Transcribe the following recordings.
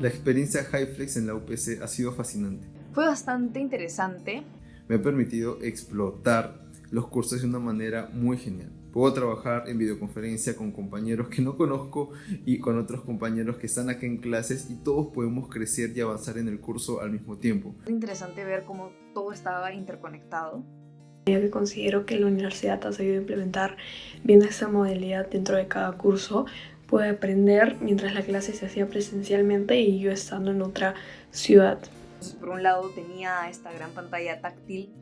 La experiencia HiFlex en la UPC ha sido fascinante. Fue bastante interesante. Me ha permitido explotar los cursos de una manera muy genial. Puedo trabajar en videoconferencia con compañeros que no conozco y con otros compañeros que están aquí en clases y todos podemos crecer y avanzar en el curso al mismo tiempo. Es interesante ver cómo todo estaba interconectado. Yo considero que la universidad ha sabido implementar bien esta modalidad dentro de cada curso. Pude aprender mientras la clase se hacía presencialmente y yo estando en otra ciudad. por un lado tenía esta gran pantalla táctil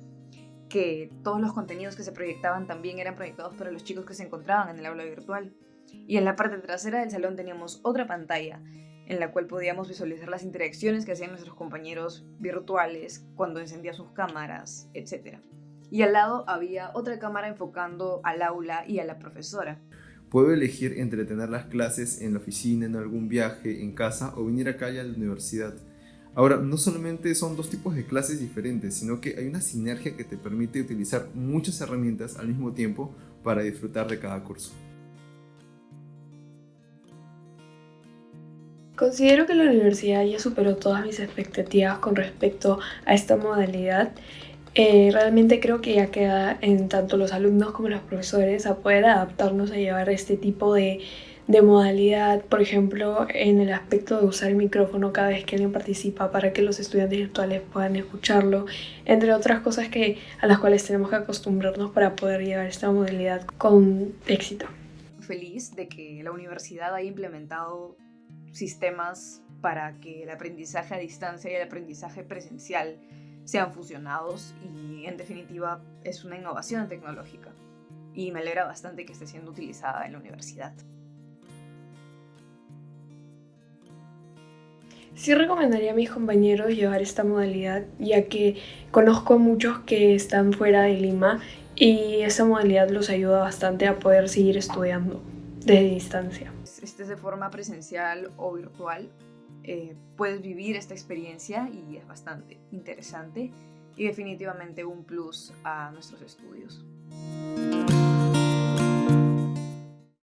que todos los contenidos que se proyectaban también eran proyectados para los chicos que se encontraban en el aula virtual. Y en la parte trasera del salón teníamos otra pantalla en la cual podíamos visualizar las interacciones que hacían nuestros compañeros virtuales cuando encendían sus cámaras, etc. Y al lado había otra cámara enfocando al aula y a la profesora. Puedo elegir entre tener las clases en la oficina, en algún viaje, en casa o venir acá a la universidad. Ahora, no solamente son dos tipos de clases diferentes, sino que hay una sinergia que te permite utilizar muchas herramientas al mismo tiempo para disfrutar de cada curso. Considero que la universidad ya superó todas mis expectativas con respecto a esta modalidad. Eh, realmente creo que ya queda en tanto los alumnos como los profesores a poder adaptarnos a llevar este tipo de de modalidad, por ejemplo, en el aspecto de usar el micrófono cada vez que alguien participa para que los estudiantes virtuales puedan escucharlo, entre otras cosas que, a las cuales tenemos que acostumbrarnos para poder llevar esta modalidad con éxito. Feliz de que la universidad haya implementado sistemas para que el aprendizaje a distancia y el aprendizaje presencial sean fusionados y en definitiva es una innovación tecnológica y me alegra bastante que esté siendo utilizada en la universidad. Sí recomendaría a mis compañeros llevar esta modalidad, ya que conozco a muchos que están fuera de Lima y esta modalidad los ayuda bastante a poder seguir estudiando de distancia. Estés de forma presencial o virtual, eh, puedes vivir esta experiencia y es bastante interesante y definitivamente un plus a nuestros estudios.